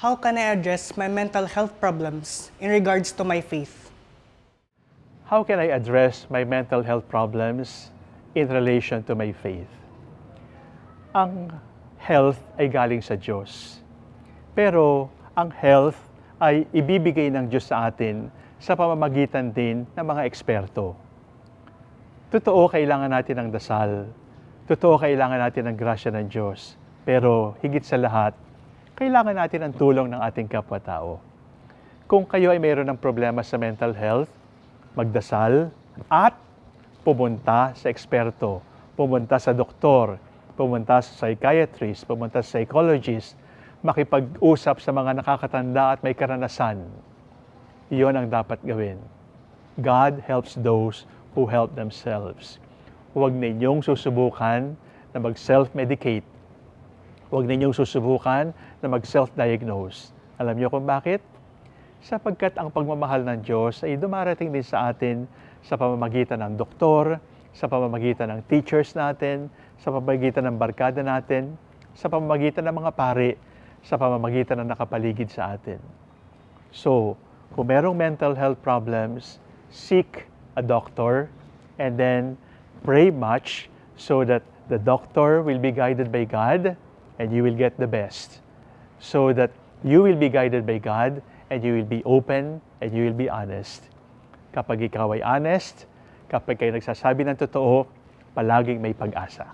How can I address my mental health problems in regards to my faith? How can I address my mental health problems in relation to my faith? Ang health ay galing sa Diyos. Pero ang health ay ibibigay ng Diyos sa atin sa pamamagitan din ng mga eksperto. Totoo, kailangan natin ng dasal. Totoo, kailangan natin ng grasya ng Diyos. Pero higit sa lahat, kailangan natin ang tulong ng ating kapwa-tao. Kung kayo ay mayroon ng problema sa mental health, magdasal at pumunta sa eksperto, pumunta sa doktor, pumunta sa psychiatrist, pumunta sa psychologist, makipag-usap sa mga nakakatanda at may karanasan. Iyon ang dapat gawin. God helps those who help themselves. Huwag ninyong susubukan na mag-self-medicate. Huwag ninyong susubukan na mag-self-diagnose. Alam niyo kung bakit? Sapagkat ang pagmamahal ng Diyos ay dumarating din sa atin sa pamamagitan ng doktor, sa pamamagitan ng teachers natin, sa pamamagitan ng barkada natin, sa pamamagitan ng mga pari, sa pamamagitan ng nakapaligid sa atin. So, kung merong mental health problems, seek a doctor and then pray much so that the doctor will be guided by God and you will get the best. So that you will be guided by God and you will be open and you will be honest. Kapag ikaw ay honest, kapag kayo nagsasabi ng totoo, palaging may pag-asa.